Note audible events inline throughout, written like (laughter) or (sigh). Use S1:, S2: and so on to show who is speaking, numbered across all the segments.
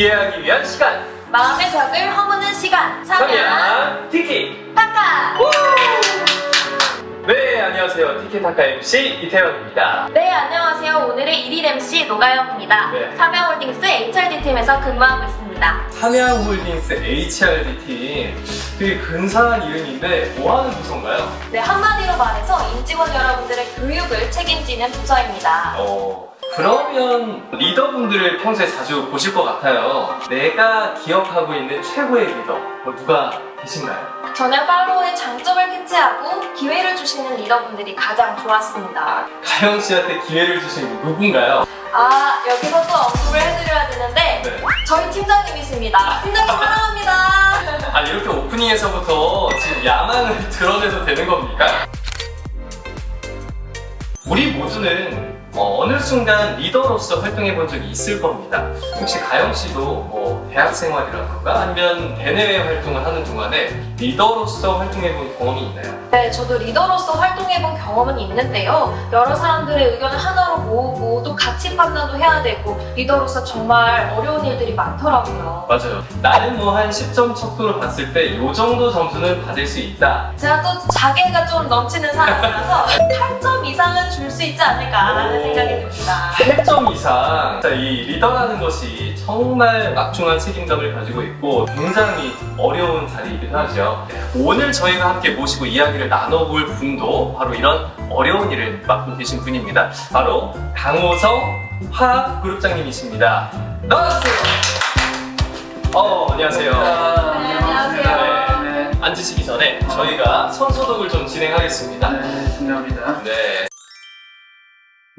S1: 이해하기 위한 시간.
S2: 마음의 벽을 허무는 시간. 삼양
S1: samyang 티키.
S2: 타카
S1: 네 안녕하세요. 티키타카 MC 이태원입니다.
S2: 네 안녕하세요. 오늘의 1일 MC 노가영입니다.
S1: 네.
S2: 삼양홀딩스 HRD팀에서 근무하고 있습니다.
S1: 삼양홀딩스 HRD팀. 되게 근사한 이름인데 뭐하는 부서인가요?
S2: 네 한마디로 말해서 임직원 여러분들의 교육을 책임지는 부서입니다.
S1: 어, 그러면 리더분들을 평소에 자주 보실 것 같아요 내가 기억하고 있는 최고의 리더 뭐 누가 계신가요?
S2: 저는 팔로우의 장점을 캐치하고 기회를 주시는 리더분들이 가장 좋았습니다
S1: 가영 씨한테 기회를 주신 분 누군가요?
S2: 아 여기서 또 언급을 해드려야 되는데
S1: 네.
S2: 저희 팀장님이십니다 팀장님 사랑합니다 (laughs)
S1: 아 이렇게 오프닝에서부터 지금 야망을 드러내도 되는 겁니까? 우리 모두는 어, 느 순간 리더로서 활동해 본 적이 있을 겁니다. 혹시 가영 씨도 뭐 대학 생활이라던가 아니면 대내외 활동을 하는 동안에 리더로서 활동해 본 경험이 있나요?
S2: 네, 저도 리더로서 활동해본 경험은 있는데요. 여러 사람들의 의견을 하나로 모으고 또 가치 판단도 해야 되고 리더로서 정말 어려운 일들이 많더라고요.
S1: 맞아요. 나는 뭐 한 10점 척도로 봤을 때 이 정도 점수는 받을 수 있다.
S2: 제가 또 자괴가 좀 넘치는 사람이라서 (laughs) 8점 이상은 줄 수 있지 않을까라는
S1: 오.
S2: 생각이 듭니다.
S1: 8점 이상. 자, 이 리더라는 것이 정말 막중한 책임감을 가지고 있고 굉장히 어려운 자리이기도 하죠. 오늘 저희가 함께 모시고 이야기를 나눠볼 분도 바로 이런 어려운 일을 맡고 계신 분입니다. 바로 강호성 화그룹장님이십니다. 나와주세요. 어, 안녕하세요.
S2: 네, 안녕하세요.
S3: 네,
S1: 앉으시기 전에 저희가 손소독을 좀 진행하겠습니다.
S3: 네, 중요합니다.
S1: 네.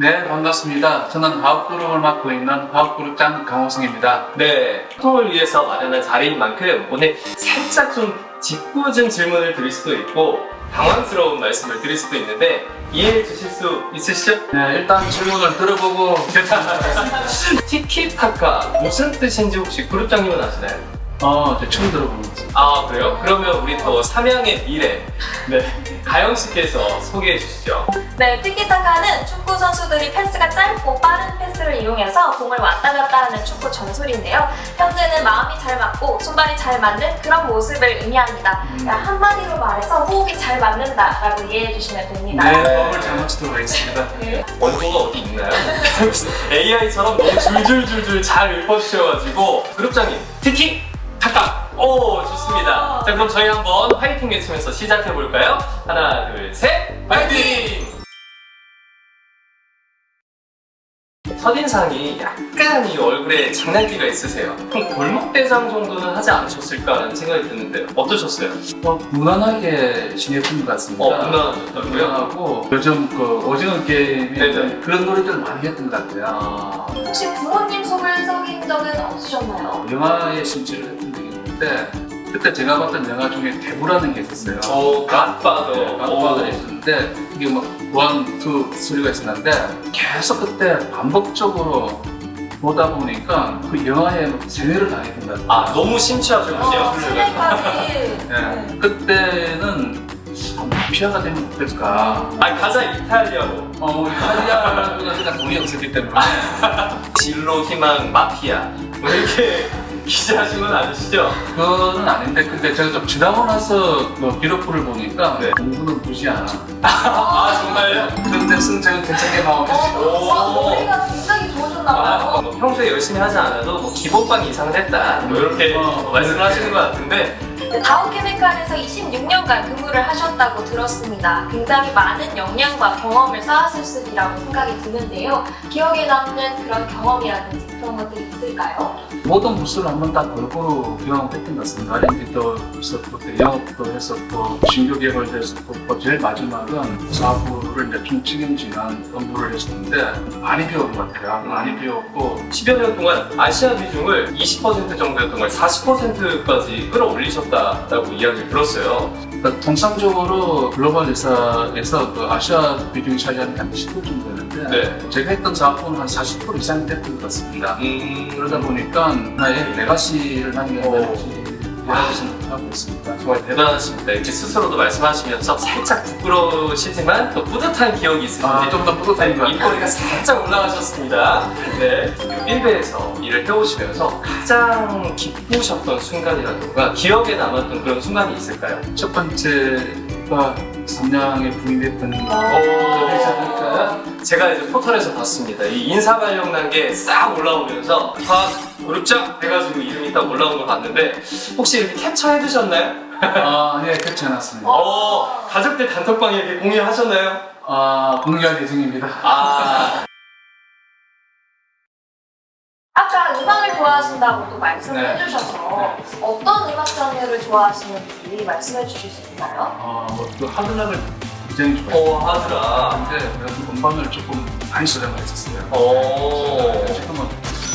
S3: 네, 반갑습니다. 저는 화학그룹을 맡고 있는 화학그룹장 강호승입니다.
S1: 네, 소통을 위해서 마련한 자리인 만큼 오늘 살짝 좀 짓궂은 질문을 드릴 수도 있고 당황스러운 말씀을 드릴 수도 있는데 이해해 주실 수 있으시죠?
S3: 네, 일단 질문을 들어보고 (laughs)
S1: 티키타카 무슨 뜻인지 혹시 그룹장님은 아시나요?
S3: 어, 저 처음 들어보는 거죠.
S1: 아 그래요? 그러면 우리 또 삼양의 미래 네 가영 씨께서 소개해 주시죠.
S2: 네, 티키타카는 축구 선수들이 패스가 짧고 빠른 패스를 이용해서 공을 왔다 갔다 하는 축구 전술인데요. 현재는 마음이 잘 맞고 손발이 잘 맞는 그런 모습을 의미합니다.
S3: 음.
S2: 그러니까 한마디로 말해서 호흡이 잘 맞는다 라고 이해해 주시면 됩니다.
S3: 네, 법을 잘못 쓰도록 하겠습니다.
S2: 네.
S1: 원고가 어디 있나요? (laughs) (laughs) AI처럼 너무 줄줄줄줄 잘 읊어주셔가지고 그룹장님 티키 타카 오 좋습니다 자 그럼 저희 한번 화이팅 외치면서 시작해 볼까요? 하나 둘셋 화이팅! 첫인상이 약간 이 얼굴에 장난기가 있으세요 그럼 골목대장 정도는 하지 않으셨을까라는 생각이 드는데 어떠셨어요?
S3: 어, 무난하게 지냈던 것 같습니다.
S1: 어 무난하셨다고요?
S3: 무난하고 요즘 그 오징어 게임에
S1: 네네.
S3: 그런 노래들 많이 했던 것 같아요.
S1: 아...
S2: 혹시 부모님 속을 썩인 적은 없으셨나요?
S3: 영화에 진출을 했던 있는데 그때 제가 봤던 영화 중에 대부라는 게 있었어요.
S1: 오 Godfather
S3: 네, Godfather가 있었는데 이게 막 one, two, three가 있었는데 계속 그때 반복적으로 보다 보니까 그 영화에 막 세뇌를 당했던 것 같아요.
S1: 아 너무 심취하셨군요
S2: 어, 세뇌까지.
S3: 네. 그때는 아, 마피아가 되면 어떨까?
S1: 아 가자 이탈리아로
S3: 어, 이탈리아라고는 일단 돈이 없었기 때문에 (laughs)
S1: 진로 희망 마피아 뭐 이렇게 기재하신 건 아니시죠?
S3: 그건 아닌데 근데 제가 좀 지나고 나서 뭐 기록부를 보니까
S1: 네.
S3: 공부는 안 하고
S1: 아 정말요?
S3: 그런데 승장은 괜찮게
S2: 어, 어, 노래가 굉장히 좋으셨나봐요.
S1: 아, 뭐 평소에 열심히 하지 않아도 뭐 기본반 이상은 했다 뭐 이렇게
S3: 어,
S1: 말씀을 하시는 것 같은데
S2: 네, 다우케미칼에서 26년간 근무를 하셨다고 들었습니다. 굉장히 많은 역량과 경험을 쌓았을수리라고 생각이 드는데요. 기억에 남는 그런 경험이라든지 그런 것들이 있을까요?
S3: 모든 부스를 한번 다 골고루 경험했던 것 같습니다. R&D도 있었고 또 영업도 했었고 신규 개발도 했었고 또 제일 마지막은 사부를 이제 총 책임지는 업무를 했었는데 많이 배운 것 같아요. 많이 배웠고
S1: 10여 년 동안 아시아 비중을 20% 정도였던 걸 40%까지 끌어올리셨다라고 이야기를 들었어요
S3: 그러니까 통상적으로 글로벌 회사에서 그 아시아 비중이 차지하는 게한10% 정도 되는데
S1: 네.
S3: 제가 했던 작업은 한 40% 이상이 됐던 것 같습니다.
S1: 음...
S3: 그러다 보니까 하나의 레가시를 남겨야
S1: 오.
S3: 될지 이야기를 하고 있습니다.
S1: 정말 대단하십니다. 이렇게 스스로도 말씀하시면서 살짝 부끄러우시지만 또 뿌듯한 기억이 있으신지
S3: 아, 좀더 뿌듯한 것 같아요.
S1: 입꼬리가 살짝 올라가셨습니다. 네. 빌베에서 일을 해오시면서 가장 기쁘셨던 순간이라든가 기억에 남았던 그런 순간이 있을까요?
S3: 첫 번째 가 삼양에 부임했던
S1: 오.
S3: 그러지 않을까요?
S1: 제가 이제 포털에서 봤습니다. 이 인사발령 난 게 싹 올라오면서 다 그룹장 해가지고 이름이 딱 올라온 걸 봤는데 혹시 이렇게 캡처해 두셨나요?
S3: 아, 예, 그렇지 않았습니다.
S1: 어, 가족들 단톡방에 이렇게 공유하셨나요?
S3: 아, 공유할 예정입니다.
S1: 아,
S2: 아까 음악을 좋아하신다고 또 말씀을
S3: 네.
S2: 해주셔서 어떤 음악 장르를 좋아하시는지 말씀해 주실 수 있나요?
S3: 아, 뭐그 하드락을 굉장히 좋아해요.
S1: 어, 하더라.
S3: 근데 음반을 조금 많이 수령을 했었어요.
S1: 어,
S3: 지금은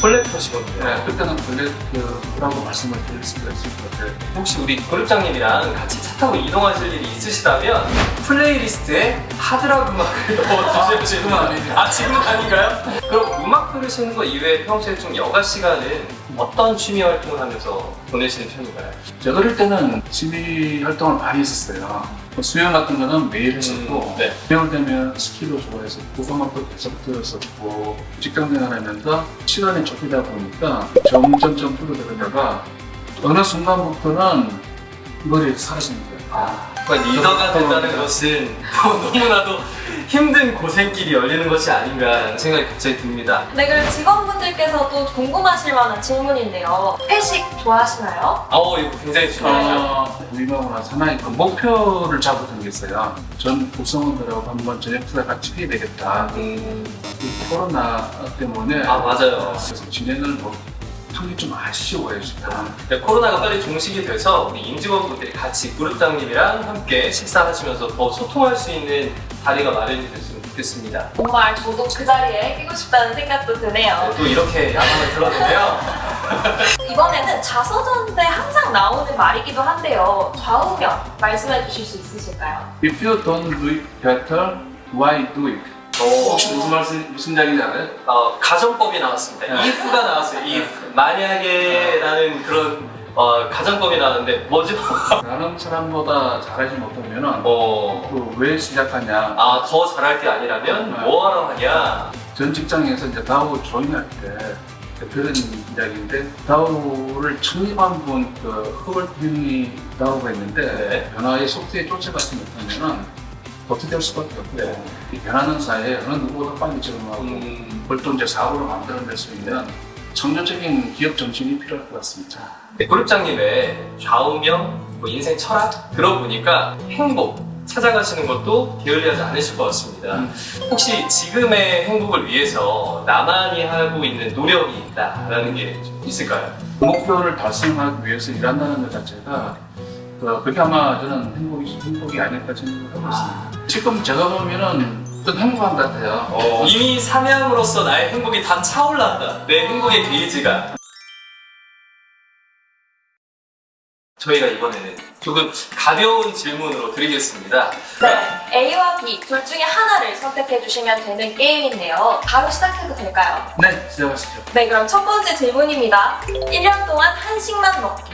S1: collector시거든요.
S3: 네, 그때는 black라고 말씀을 드릴 수가 있을 것 같아요.
S1: 혹시 우리 그룹장님이랑 같이 차 타고 이동하실 일이 있으시다면 playlist에 hard rock 음악을 (laughs) 넣어주시면
S3: 지금은 아니죠.
S1: 아 지금은 아닌가요? 그럼 음악 들으시는 거 이외에 평소에 좀 여가 시간은 어떤 취미 활동을 하면서 보내시는 편인가요?
S3: 제가 어릴 때는 취미 활동을 많이 했었어요. 뭐 수영 같은 거는 매일 했었고,
S1: 음, 네.
S3: 수영을 되면 스키도 좋아했었고, 음악도 계속 들었었고, 직장 생활하면서 시간이 좁히다 보니까 점점점 줄어들다가 어느 순간부터는 머리에 사라지는 거예요.
S1: 아, 그러니까 리더가 된다는 것은 (laughs) 너무나도 힘든 고생길이 열리는 것이 아닌가 생각이 갑자기 듭니다.
S2: 네, 그럼 직원분들께서도 궁금하실 만한 질문인데요. 회식 좋아하시나요?
S1: 아우 이거 굉장히.
S3: 어, 우리가 하나의 그 목표를 있어요. 전 구성원들하고 한번 저녁 식사 같이 해야 되겠다.
S1: 음,
S3: 이 코로나 때문에
S1: 아 맞아요.
S3: 그래서 진행을 뭐 하기 좀 아쉬워요 지금.
S1: 네, 코로나가 빨리 종식이 돼서 우리 임직원분들이 같이 그룹장님이랑 함께 식사하시면서 더 소통할 수 있는 자리가 마련이 됐으면 좋겠습니다.
S2: 정말 저도 그 자리에 끼고 싶다는 생각도 드네요.
S1: 네, 또 이렇게 야망을 들었는데요. (laughs)
S2: 이번에는 자서전에 항상 나오는 말이기도 한데요. 좌우명 말씀해 주실 수 있으실까요?
S3: If you don't do it better, why do it?
S1: 어,
S3: 혹시 무슨 말씀 무슨 알아요?
S1: 어, 가정법이 나왔습니다.
S3: 네.
S1: if가 나왔어요. if 만약에라는 그런 어, 가정법이 나왔는데 뭐죠? (laughs)
S3: 다른 사람보다 잘하지 못하면은
S1: 어,
S3: 그왜 시작하냐?
S1: 아 더 잘할 게 아니라면
S3: 네.
S1: 뭐하러 하냐?
S3: 전 직장에서 이제 다우 조인할 때 그런 이야기인데 다우를 창립한 분그 허벌님이 다우가 있는데
S1: 네.
S3: 변화의 속도에 쫓아가지 못하면은 어떻게 될 수밖에 없고
S1: 네.
S3: 이 변하는 사이에 어느 누구보다 빨리 적응하고
S1: 음,
S3: 이제 사고로 만들어낼 수 있는 청년적인 기업 정신이 필요할 것 같습니다.
S1: 네, 그룹장님의 좌우명, 뭐 인생 철학 들어보니까 행복 찾아가시는 것도 게을리하지 않으실 것 같습니다.
S3: 음.
S1: 혹시 지금의 행복을 위해서 나만이 하고 있는 노력이 있다라는 게좀 있을까요?
S3: 목표를 달성하기 위해서 일한다는 것 자체가 그, 그게 아마 저는 행복이, 행복이 아닐까 생각을 하고 있습니다. 지금 제가 보면은 좀 행복한 것 같아요.
S1: 어, 이미 삼양으로서 나의 행복이 다 차올랐다. 내 행복의 게이지가. 저희가 이번에는 조금 가벼운 질문으로 드리겠습니다.
S2: 네, A와 B 둘 중에 하나를 선택해 주시면 되는 게임인데요. 바로 시작해도 될까요?
S3: 네, 시작하시죠.
S2: 네, 그럼 첫 번째 질문입니다. 1년 동안 한식만 먹기.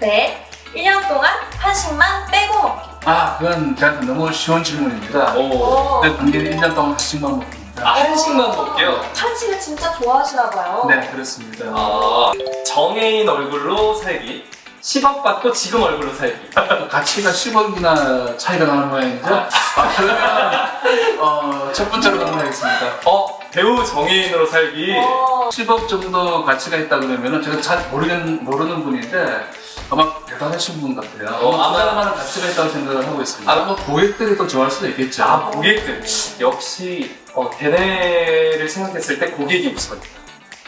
S2: 네, 1년 동안 한식만 빼고 먹기.
S3: 아, 그건 저한테 너무 쉬운 질문입니다.
S1: 오.
S2: 오,
S3: 근데 당연히 1년 동안 한식만 먹습니다.
S1: 아, 한식만 먹게요?
S2: 한식을 진짜 좋아하시나 봐요.
S3: 네, 그렇습니다.
S1: 아, 정해인 얼굴로 살기. 10억 받고 지금 얼굴로 살기. (laughs)
S3: 가치가 10억이나 차이가 나는 모양이죠? 아, 그러면 어, 첫 번째로 방문하겠습니다.
S1: 어, 배우 정해인으로 살기.
S2: 어,
S3: 10억 정도 가치가 있다 그러면은 제가 잘 모르는, 모르는 분인데 아마 대단하신 분 같아요.
S1: 어,
S3: 아마
S1: 아마-
S3: 그만한 가치가 있다고 생각을 하고 있습니다.
S1: 아,
S3: 아마 고객들이 또 좋아할 수도 있겠죠.
S1: 아, 고객들. 역시, 어, 대내를 생각했을 때 고객이 우선.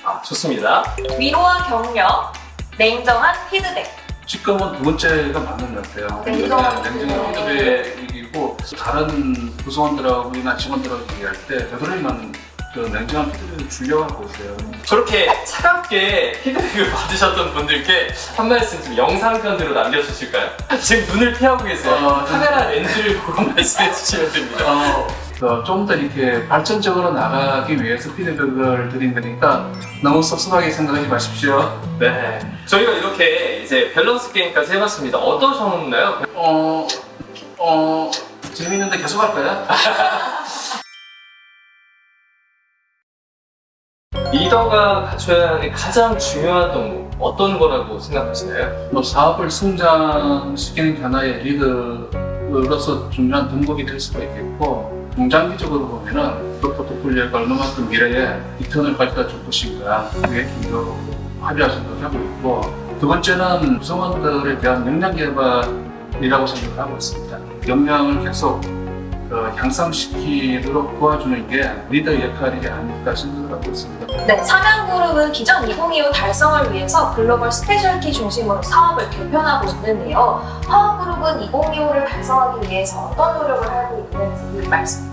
S1: 아, 좋습니다.
S2: 위로와 격려, 냉정한 피드백.
S3: 지금은 두 번째가 맞는 것 같아요.
S2: 냉정한
S3: 냉정한 피드백이고 다른 구성원들하고나 직원들하고 얘기할 때 되도록이면 그 냉정한 피드백을 주려고 있어요.
S1: 저렇게 차갑게 피드백을 (laughs) 받으셨던 분들께 한 말씀 좀 영상편으로 남겨주실까요? 지금 눈을 피하고 계세요.
S3: 어, 좀-
S1: 카메라 렌즈를 보고 (laughs) 말씀해 주시면 됩니다.
S3: 어, 어, 좀더 이렇게 발전적으로 나가기 위해서 피드백을 드린 거니까 너무 섭섭하게 생각하지 마십시오.
S1: 네. 저희가 이렇게 이제 밸런스 게임까지 해봤습니다. 어떠셨나요?
S3: 어, 어, 재밌는데 계속 할까요? (laughs)
S1: 리더가 갖춰야 하는 가장 중요한 동 어떤 거라고 생각하시나요?
S3: 뭐 사업을 성장시키는 하나의 리더로서 중요한 덕목이 될 수가 있겠고 중장기적으로 보면 은 그 포트폴리오가 얼마만큼 미래에 return을 가져다 줄 것인가 그게 중요로 합의할 생각을 하고 있고 두 번째는 구성원들에 대한 역량 개발이라고 생각을 하고 있습니다. 역량을 계속 그 향상시키도록 도와주는 게 리더 역할이 아닐까 생각을 하고 있습니다.
S2: 네, 삼양그룹은 기존 2025 달성을 위해서 global specialty 중심으로 사업을 개편하고 있는데요. 화학그룹은 2025를 달성하기 위해서 어떤 노력을 하고 있는지 말씀.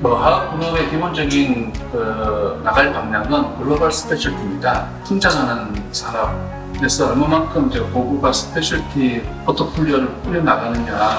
S3: 뭐 화학그룹의 기본적인 그 나갈 방향은 global specialty입니다. 성장하는 산업에서 얼마만큼 이제 고부가 specialty 포트폴리오를 꾸려나가느냐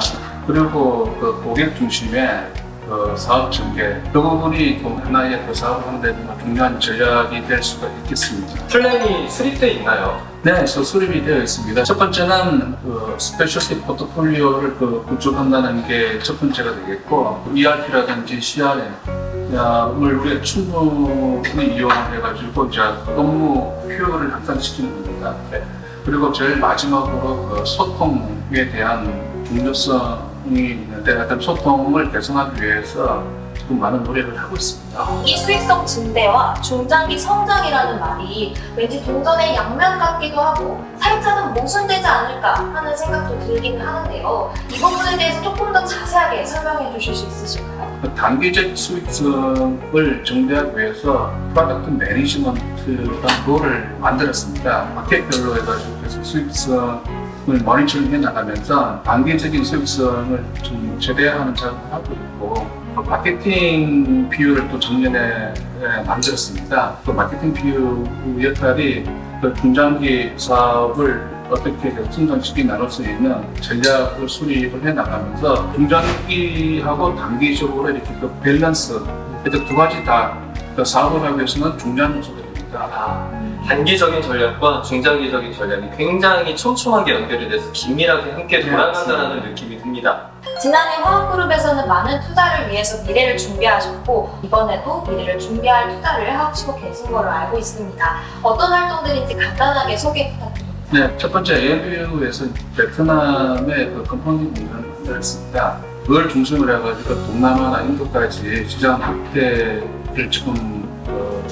S3: 그리고 그 고객 중심의 그 사업 전개 그 부분이 또 하나의 그 사업하는 데 중요한 전략이 될 수가 있겠습니다.
S1: 플랜이 수립돼 있나요?
S3: 네, 그래서 수립이 되어 있습니다. 첫 번째는 그 specialty 포트폴리오를 그 구축한다는 게 첫 번째가 되겠고 ERP라든지 CRM을 우리가 충분히 이용을 해가지고 이제 업무 효율을 향상시키는 겁니다. 네. 그리고 제일 마지막으로 그 소통에 대한 중요성이 있는데 어떤 소통을 개선하기 위해서 지금 많은 노력을 하고 있습니다.
S2: 이 수익성 증대와 중장기 성장이라는 말이 왠지 동전의 양면 같기도 하고 살짝은 모순되지 않을까 하는 생각도 들기는 하는데요. 이 부분에 대해서 조금 더 자세하게 설명해 주실 수 있으실까요?
S3: 그 단기적 수익성을 증대하기 위해서 product management라는 role을 만들었습니다. 마켓별로 해가지고 계속 수익성 을 모니터링 해 나가면서 단기적인 수익성을 좀 최대화하는 작업을 하고 있고 또 마케팅 비율을 또 작년에 예, 만들었습니다. 또 마케팅 비율 역할이 그 중장기 사업을 어떻게 성장시키 나눌 수 있는 전략을 수립을 해 나가면서 중장기하고 단기적으로 이렇게 그 밸런스 그두 가지 다 그 사업을 하기 위해서는 중요한 요소들입니다.
S1: 아, 단기적인 전략과 중장기적인 전략이 굉장히 촘촘하게 연결이 돼서 긴밀하게 함께
S3: 네,
S1: 돌아간다는 느낌이 듭니다.
S2: 지난해 화학그룹에서는 많은 투자를 위해서 미래를 준비하셨고 이번에도 미래를 준비할 투자를 하시고 계신 걸로 알고 있습니다. 어떤 활동들인지 간단하게 소개 부탁드립니다.
S3: 네, 첫 번째 AMBU에서 베트남의 그 컴퍼니 공연을 만들었습니다. 그걸 중심으로 해가지고 동남아나 인도까지 시장 확대를 지금 어,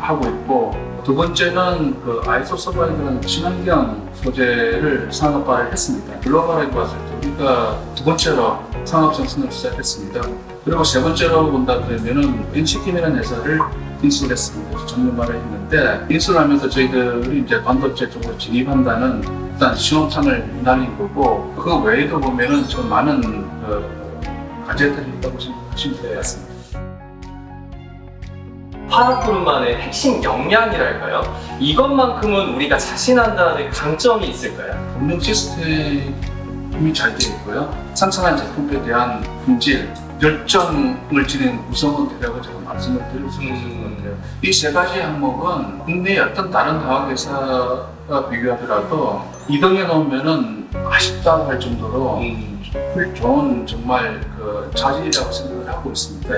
S3: 하고 있고 두 번째는 그 isosorbide라는 친환경 소재를 상업화를 했습니다. 글로벌하게 봤을 때 우리가 두 번째로 상업 생산을 시작했습니다. 그리고 세 번째로 본다 그러면은 NC켐이라는 회사를 인수를 했습니다. 전문화를 했는데 인수를 하면서 저희들이 이제 반도체 쪽으로 진입한다는 일단 시험창을 날린 거고 그 외에도 보면은 좀 많은 그 과제들이 있다고 생각하시면 같습니다.
S1: 화학그룹만의 핵심 역량이랄까요? 이것만큼은 우리가 자신한다는 강점이 있을까요?
S3: 운영 시스템이 잘 되어 있고요. 상상한 제품에 대한 품질, 열정을 지닌 구성원들이라고 제가 말씀을 드릴 수 있을 것 같아요. 이 세 가지 항목은 국내의 어떤 다른 화학회사와 비교하더라도 2등에 놓으면은 아쉽다 할 정도로
S1: 음,
S3: 훌- 좋은 정말 그 자질이라고 생각을 하고 있습니다.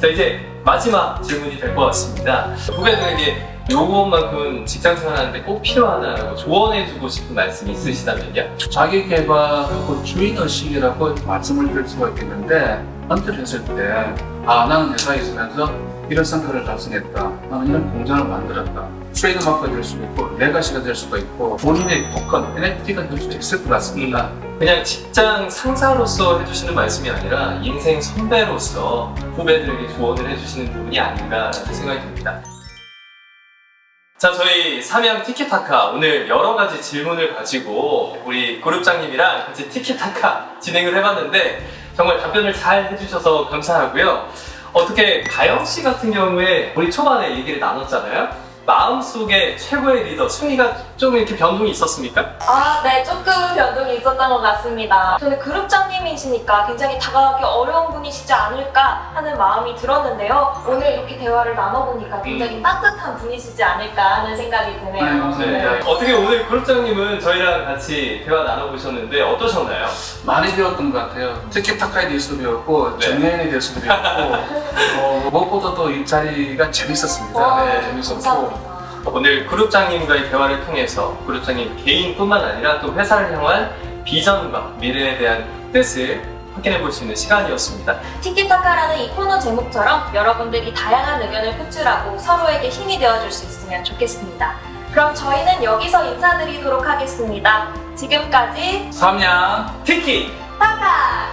S1: 자 이제 마지막 질문이 될 것 같습니다. 후배들에게 요것만큼은 직장 생활하는데 꼭 필요하다라고 조언해주고 싶은 말씀이 있으시다면요?
S3: 자기 개발하고 주인 의식이라고 말씀을 드릴 수가 있겠는데 언뜻 했을 때 아 나는 회사에 있으면서 이런 성과를 달성했다 나는 이런 공장을 만들었다 트레이드 마크가 될 수가 있고 레가시가 될 수가 있고 본인의 토큰 NFT가 될 수도 있을 것 같습니다
S1: 그냥 직장 상사로서 해주시는 말씀이 아니라 인생 선배로서 후배들에게 조언을 해주시는 부분이 아닌가라는 생각이 듭니다. 자, 저희 삼양 티키타카 오늘 여러 가지 질문을 가지고 우리 그룹장님이랑 같이 티키타카 진행을 해봤는데 정말 답변을 잘 해주셔서 감사하고요. 어떻게 가영 씨 같은 경우에 우리 초반에 얘기를 나눴잖아요. 마음속에 최고의 리더 승리가 좀 이렇게 변동이 있었습니까?
S2: 아, 네, 조금 변동이 있었던 것 같습니다. 저는 그룹장님이시니까 굉장히 다가가기 어려운 분이시지 않을까 하는 마음이 들었는데요. 오늘 이렇게 대화를 나눠보니까 굉장히
S1: 음.
S2: 따뜻한 분이시지 않을까 하는 생각이 드네요.
S3: 네, 감사합니다.
S1: 네. 어떻게 오늘 그룹장님은 저희랑 같이 대화 나눠보셨는데 어떠셨나요?
S3: 많이 배웠던 것 같아요. 티키타카에 대해서도 배웠고
S1: 네.
S3: 정연에 대해서도 배웠고 (laughs) 어, 무엇보다도 이 자리가 재밌었습니다.
S2: 와,
S3: 네, 재밌었고
S2: 감사합니다.
S1: 오늘 그룹장님과의 대화를 통해서 그룹장님 개인뿐만 아니라 또 회사를 향한 비전과 미래에 대한 뜻을 확인해 볼 수 있는 시간이었습니다.
S2: 티키타카라는 이 코너 제목처럼 여러분들이 다양한 의견을 표출하고 서로에게 힘이 되어줄 수 있으면 좋겠습니다. 그럼 저희는 여기서 인사드리도록 하겠습니다. 지금까지
S3: 삼양
S1: 티키!
S2: 타카!